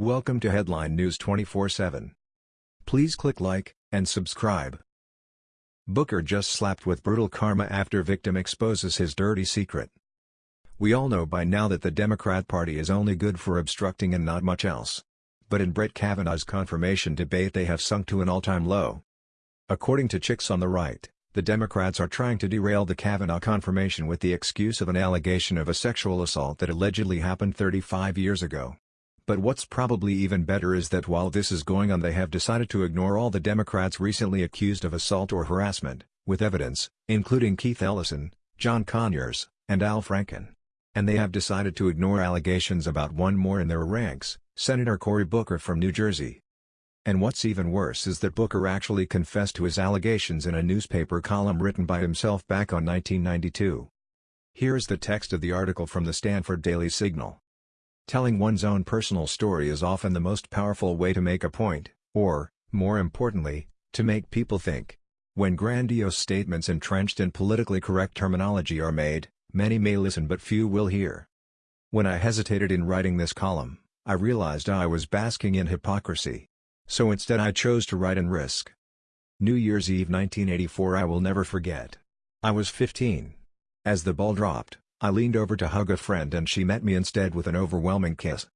Welcome to Headline News 24/7. Please click like and subscribe. Booker just slapped with brutal karma after victim exposes his dirty secret. We all know by now that the Democrat Party is only good for obstructing and not much else. But in Brett Kavanaugh's confirmation debate they have sunk to an all-time low. According to Chicks on the Right, the Democrats are trying to derail the Kavanaugh confirmation with the excuse of an allegation of a sexual assault that allegedly happened 35 years ago. But what's probably even better is that while this is going on they have decided to ignore all the Democrats recently accused of assault or harassment, with evidence, including Keith Ellison, John Conyers, and Al Franken. And they have decided to ignore allegations about one more in their ranks, Senator Cory Booker from New Jersey. And what's even worse is that Booker actually confessed to his allegations in a newspaper column written by himself back on 1992. Here's the text of the article from the Stanford Daily Signal. Telling one's own personal story is often the most powerful way to make a point, or, more importantly, to make people think. When grandiose statements entrenched in politically correct terminology are made, many may listen but few will hear. When I hesitated in writing this column, I realized I was basking in hypocrisy. So instead I chose to write and risk. New Year's Eve 1984 I will never forget. I was 15. As the ball dropped, I leaned over to hug a friend and she met me instead with an overwhelming kiss.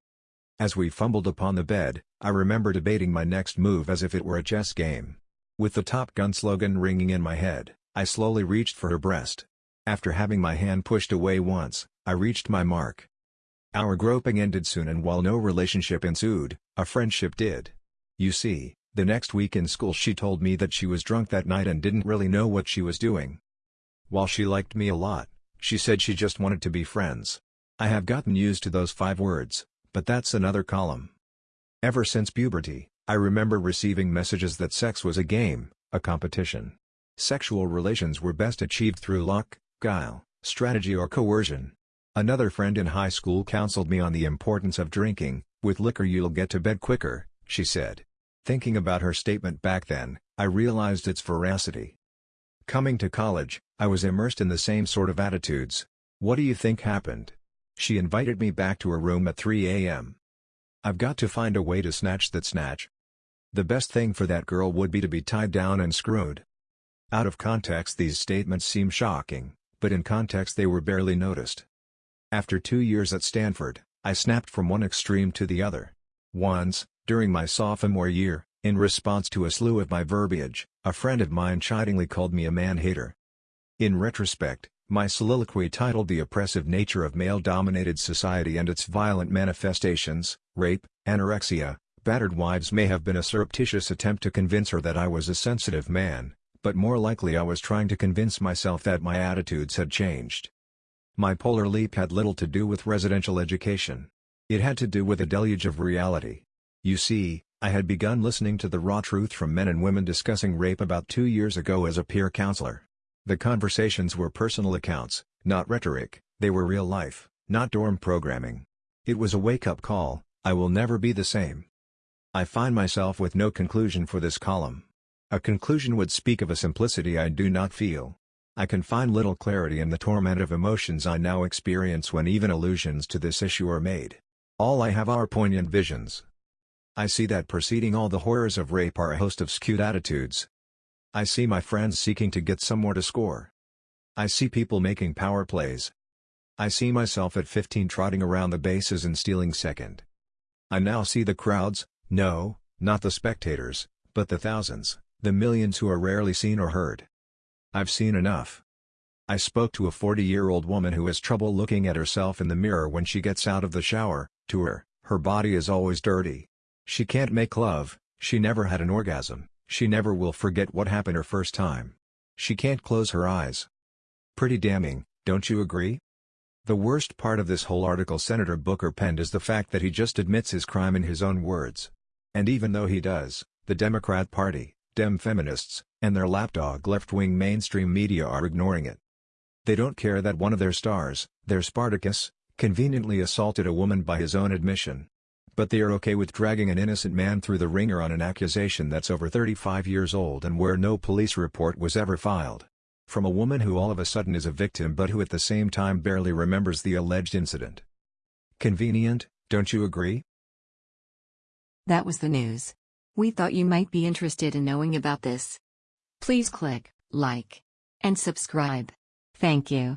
As we fumbled upon the bed, I remember debating my next move as if it were a chess game. With the Top Gun slogan ringing in my head, I slowly reached for her breast. After having my hand pushed away once, I reached my mark. Our groping ended soon and while no relationship ensued, a friendship did. You see, the next week in school she told me that she was drunk that night and didn't really know what she was doing. While she liked me a lot, she said she just wanted to be friends. I have gotten used to those five words, but that's another column. Ever since puberty, I remember receiving messages that sex was a game, a competition. Sexual relations were best achieved through luck, guile, strategy or coercion. Another friend in high school counseled me on the importance of drinking, with liquor you'll get to bed quicker, she said. Thinking about her statement back then, I realized its veracity. Coming to college, I was immersed in the same sort of attitudes. What do you think happened? She invited me back to her room at 3 a.m. I've got to find a way to snatch that snatch. The best thing for that girl would be to be tied down and screwed. Out of context these statements seem shocking, but in context they were barely noticed. After two years at Stanford, I snapped from one extreme to the other. Once, during my sophomore year, in response to a slew of my verbiage, a friend of mine chidingly called me a man-hater. In retrospect, my soliloquy titled The Oppressive Nature of Male-Dominated Society and Its Violent Manifestations, Rape, Anorexia, Battered Wives may have been a surreptitious attempt to convince her that I was a sensitive man, but more likely I was trying to convince myself that my attitudes had changed. My polar leap had little to do with residential education. It had to do with a deluge of reality. You see, I had begun listening to the raw truth from men and women discussing rape about two years ago as a peer counselor. The conversations were personal accounts, not rhetoric, they were real life, not dorm programming. It was a wake-up call, I will never be the same. I find myself with no conclusion for this column. A conclusion would speak of a simplicity I do not feel. I can find little clarity in the torment of emotions I now experience when even allusions to this issue are made. All I have are poignant visions, I see that preceding all the horrors of rape are a host of skewed attitudes. I see my friends seeking to get somewhere to score. I see people making power plays. I see myself at 15 trotting around the bases and stealing second. I now see the crowds, no, not the spectators, but the thousands, the millions who are rarely seen or heard. I've seen enough. I spoke to a 40-year-old woman who has trouble looking at herself in the mirror when she gets out of the shower, to her, her body is always dirty. She can't make love, she never had an orgasm, she never will forget what happened her first time. She can't close her eyes. Pretty damning, don't you agree? The worst part of this whole article Senator Booker penned is the fact that he just admits his crime in his own words. And even though he does, the Democrat Party, Dem feminists, and their lapdog left-wing mainstream media are ignoring it. They don't care that one of their stars, their Spartacus, conveniently assaulted a woman by his own admission. But they are okay with dragging an innocent man through the wringer on an accusation that's over 35 years old and where no police report was ever filed. From a woman who all of a sudden is a victim but who at the same time barely remembers the alleged incident. Convenient, don't you agree? That was the news. We thought you might be interested in knowing about this. Please click like and subscribe. Thank you.